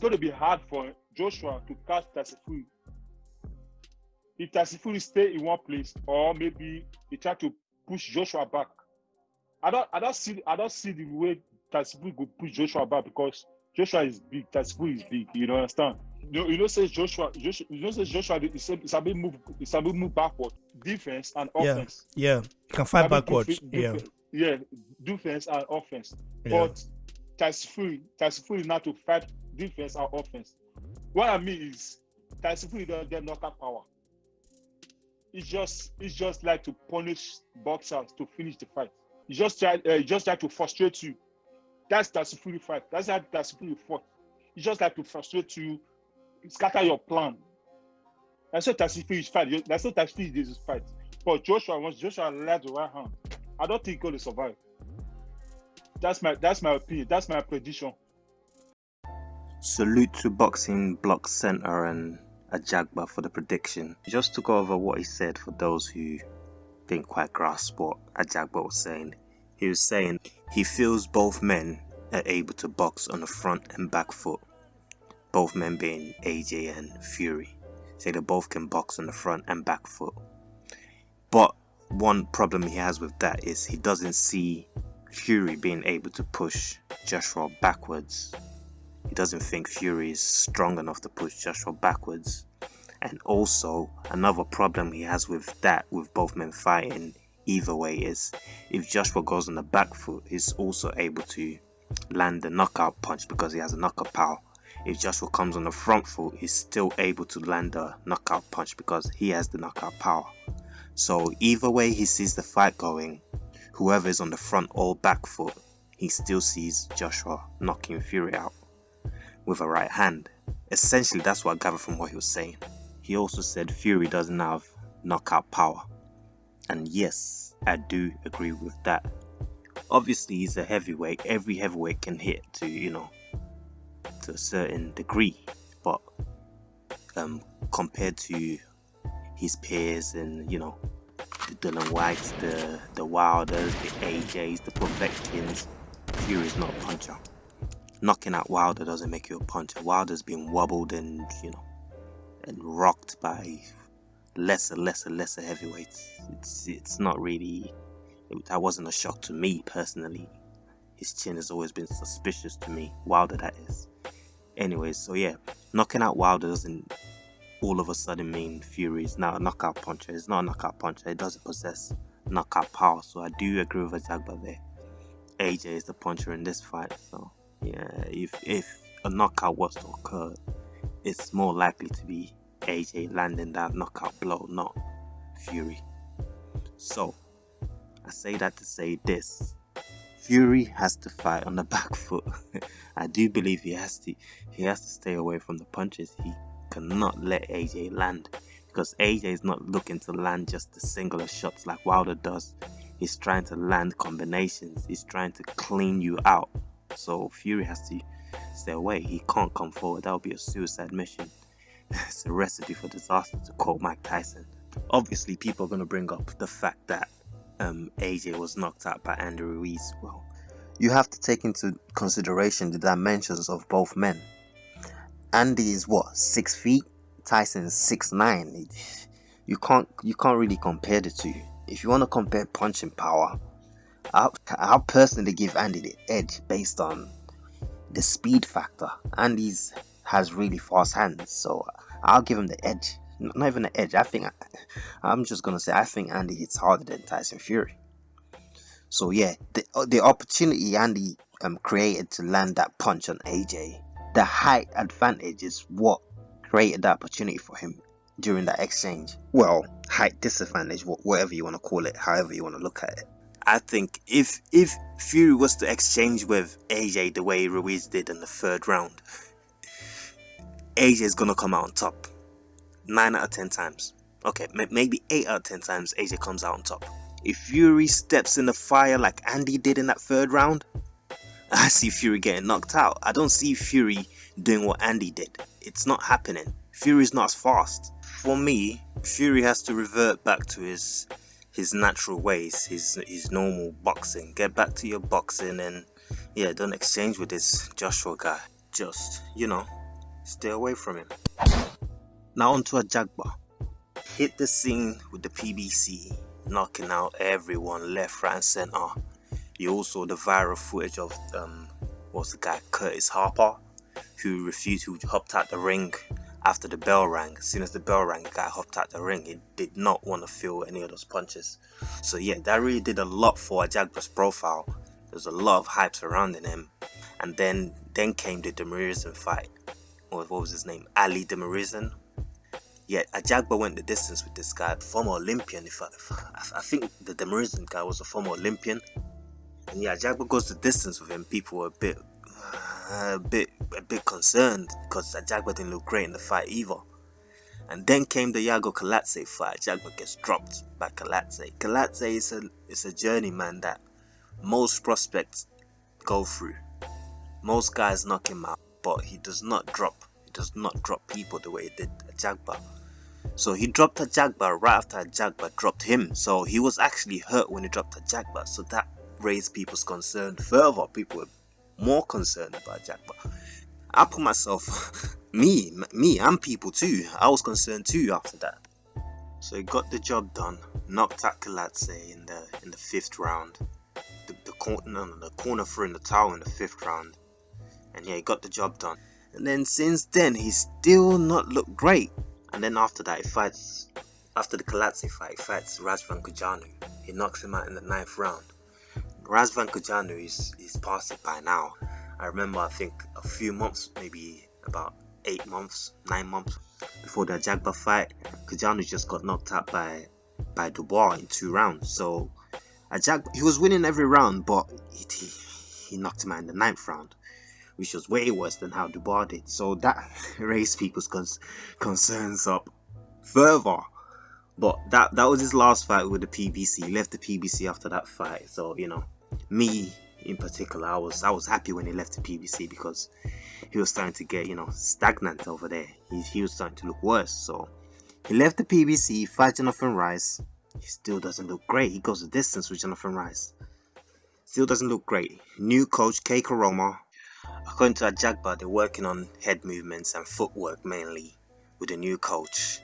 going to be hard for Joshua to catch Fury. If Fury stay in one place, or maybe he try to push Joshua back. I don't, I don't see, I don't see the way Fury go push Joshua back because Joshua is big, Fury is big. You know, understand? You know, you know, says Joshua, Joshua, you know, says Joshua, it's a, it's a bit move, it's a bit move backward, defense and offense. yeah. You can fight backwards. defe- Yeah, defe- yeah, defense and offense. yeah. But Tyson Fury is not to fight defense and offense. What I mean is Fury don't get knockout power. It's just it's just like to punish boxers to finish the fight. He just try uh, just try to frustrate you. That's Fury fight. That's how Fury fought. He just like to frustrate you, scatter your plan. That's what Tyson Fury fight. That's what Tyson Fury is fight. But Joshua, once Joshua led the right hand, I don't think he's going to survive. That's my that's my opinion. That's my prediction. Salute to Boxing Block Center and Ajagba for the prediction. Just to go over what he said for those who didn't quite grasp what Ajagba was saying. He was saying he feels both men are able to box on the front and back foot. Both men being AJ and Fury. Say they both can box on the front and back foot. But one problem he has with that is he doesn't see Fury being able to push Joshua backwards he doesn't think Fury is strong enough to push Joshua backwards. And also, another problem he has with that, with both men fighting either way, is if Joshua goes on the back foot, he's also able to land the knockout punch because he has a knockout power. If Joshua comes on the front foot, he's still able to land the knockout punch because he has the knockout power. So, either way he sees the fight going, whoever is on the front or back foot, he still sees Joshua knocking Fury out with a right hand. Essentially, that's what I gathered from what he was saying. He also said Fury doesn't have knockout power. And yes, I do agree with that. Obviously, he's a heavyweight. Every heavyweight can hit to, you know, to a certain degree. But um, compared to his peers and, you know, the Dillian Whytes, the, the Wilders, the AJs, the Povetkins, Fury's not a puncher knocking out Wilder doesn't make you a puncher. Wilder's been wobbled and you know and rocked by lesser, lesser, lesser heavyweights. It's it's not really it, that wasn't a shock to me personally. His chin has always been suspicious to me. Wilder that is. Anyways, so yeah, knocking out Wilder doesn't all of a sudden mean Fury is now a knockout puncher. It's not a knockout puncher. It doesn't possess knockout power. So I do agree with Ajagba there. AJ is the puncher in this fight. So yeah, if if a knockout was to occur, it's more likely to be AJ landing that knockout blow, not Fury. So, I say that to say this. Fury has to fight on the back foot. I do believe he has to he has to stay away from the punches. He cannot let AJ land because AJ is not looking to land just the singular shots like Wilder does. He's trying to land combinations. He's trying to clean you out. So Fury has to stay away. He can't come forward. That would be a suicide mission. it's a recipe for disaster, to quote Mike Tyson. Obviously, people are going to bring up the fact that um, AJ was knocked out by Andy Ruiz. Well, you have to take into consideration the dimensions of both men. Andy is what six feet. Tyson is six nine. You can't you can't really compare the two. If you want to compare punching power, I'll, I'll personally give Andy the edge based on the speed factor. Andy's has really fast hands, so I'll give him the edge. Not even the edge. I think I'm just gonna say I think Andy hits harder than Tyson Fury. So yeah, the the opportunity Andy um created to land that punch on AJ, the height advantage is what created the opportunity for him during that exchange. Well, height disadvantage, whatever you want to call it, however you want to look at it. I think if if Fury was to exchange with AJ the way Ruiz did in the third round, AJ is gonna come out on top. Nine out of ten times. Okay, maybe eight out of ten times AJ comes out on top. If Fury steps in the fire like Andy did in that third round, I see Fury getting knocked out. I don't see Fury doing what Andy did. It's not happening. Fury's not as fast. For me, Fury has to revert back to his his natural ways, his his normal boxing. Get back to your boxing and yeah, don't exchange with this Joshua guy. Just, you know, stay away from him. Now onto a Ajagba. Hit the scene with the PBC, knocking out everyone left, right, and center. You also the viral footage of um, what's the guy Curtis Harper, who refused, who hopped out the ring after the bell rang. As soon as the bell rang, the guy hopped out the ring. He did not want to feel any of those punches. So yeah, that really did a lot for Ajagba's profile. There was a lot of hype surrounding him, and then then came the Demirezen fight. What, was his name? Ali Demirezen. Yeah, Ajagba went the distance with this guy, former Olympian. If I, if I, I think the Demirezen guy was a former Olympian. And yeah, Ajagba goes the distance with him. People were a bit, uh, a bit, a bit concerned because Ajagba didn't look great in the fight either. And then came the Iago Kiladze fight. Ajagba gets dropped by Kiladze. Kiladze is a, is a journeyman that most prospects go through. Most guys knock him out, but he does not drop. He does not drop people the way he did Ajagba. So he dropped Ajagba right after Ajagba dropped him. So he was actually hurt when he dropped Ajagba. So that raised people's concern further. People were more concerned about Ajagba. I put myself, me, me, and people too. I was concerned too after that. So he got the job done. Knocked out Kiladze in the in the fifth round. The, the corner, no, the corner threw in the towel in the fifth round, and yeah, he got the job done. And then since then, he's still not looked great. And then after that, he fights. After the Kiladze fight, he fights Razvan Cojanu. He knocks him out in the ninth round. Razvan Cojanu is is past it by now. I remember, I think a few months, maybe about eight months, nine months before the Jagba fight, Cojanu just got knocked out by by Dubois in two rounds. So Ajag he was winning every round, but he, he knocked him out in the ninth round, which was way worse than how Dubois did. So that raised people's cons- concerns up further. But that that was his last fight with the PBC. He left the PBC after that fight. So you know, me in particular, I was I was happy when he left the PBC because he was starting to get you know stagnant over there. He, he was starting to look worse. So he left the PBC, fight Jonathan Rice. He still doesn't look great. He goes the distance with Jonathan Rice. Still doesn't look great. New coach Kay Koroma. According to Ajagba, they're working on head movements and footwork mainly with a new coach.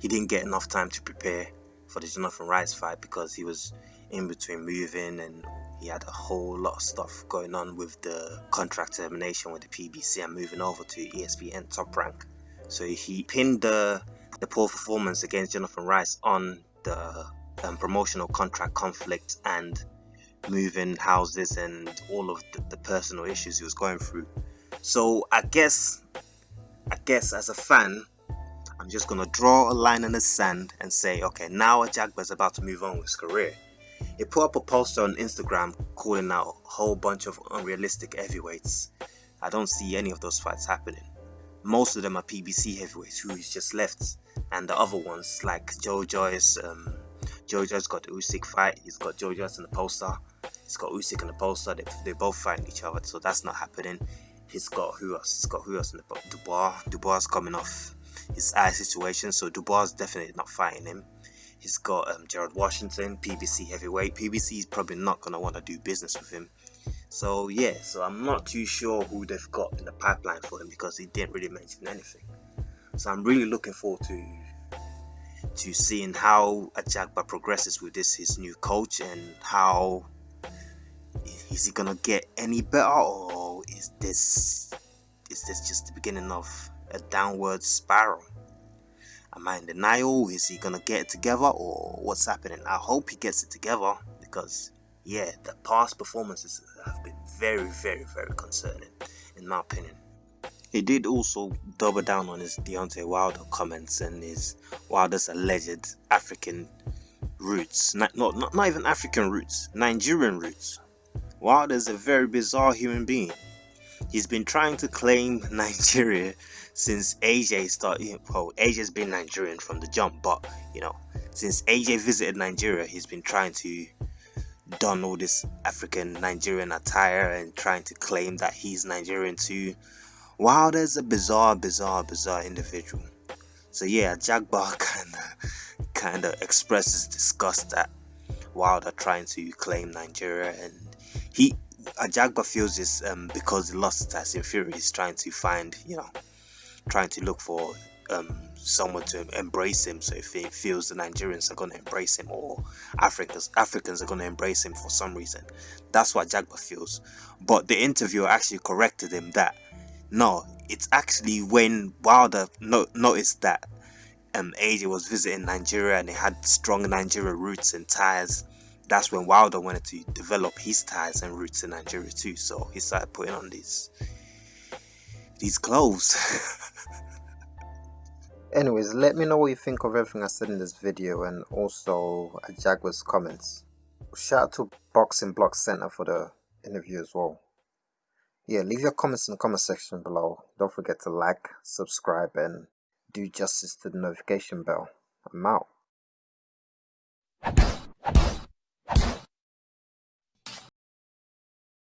He didn't get enough time to prepare for the Jonathan Rice fight because he was in between moving and he had a whole lot of stuff going on with the contract termination with the PBC and moving over to ESPN Top Rank. So he pinned the the poor performance against Jonathan Rice on the um, promotional contract conflict and moving houses and all of the, the personal issues he was going through. So I guess, I guess as a fan, I'm just gonna draw a line in the sand and say, okay, now Ajagba's about to move on with his career. He put up a poster on Instagram calling out a whole bunch of unrealistic heavyweights. I don't see any of those fights happening. Most of them are PBC heavyweights who he's just left, and the other ones like Joe Joyce. Um, Joe Joyce got the Usyk fight. He's got Joe Joyce in the poster. He's got Usyk in the poster. They, they both fighting each other, so that's not happening. He's got who else? He's got who else in the Dubois. Dubois coming off his eye situation, so Dubois is definitely not fighting him. He's got um, Gerald Washington, PBC heavyweight. PBC is probably not gonna want to do business with him. So yeah, so I'm not too sure who they've got in the pipeline for him because he didn't really mention anything. So I'm really looking forward to to seeing how Ajagba progresses with this his new coach and how is he gonna get any better or is this is this just the beginning of a downward spiral? Am I in denial? Is he gonna get it together or what's happening? I hope he gets it together because yeah, the past performances have been very, very, very concerning in my opinion. He did also double down on his Deontay Wilder comments and his Wilder's alleged African roots. Not, not, not, even African roots, Nigerian roots. Wilder's a very bizarre human being. He's been trying to claim Nigeria since AJ started. Well, AJ's been Nigerian from the jump, but you know, since AJ visited Nigeria, he's been trying to don all this African Nigerian attire and trying to claim that he's Nigerian too. Wilder's a bizarre, bizarre, bizarre individual. So yeah, Jagba kinda kinda expresses disgust at Wilder trying to claim Nigeria and he Ajagba feels this um, because he lost to Tyson Fury. He's trying to find, you know, trying to look for um, someone to embrace him. So if he feels the Nigerians are going to embrace him or Africans Africans are going to embrace him for some reason, that's what Jagba feels. But the interviewer actually corrected him that no, it's actually when Wilder no- noticed that um, AJ was visiting Nigeria and he had strong Nigeria roots and ties. That's when Wilder wanted to develop his ties and roots in Nigeria too. So he started putting on these these clothes. Anyways, let me know what you think of everything I said in this video and also Jagba's comments. Shout out to Boxing Block Center for the interview as well. Yeah, leave your comments in the comment section below. Don't forget to like, subscribe, and do justice to the notification bell. I'm out.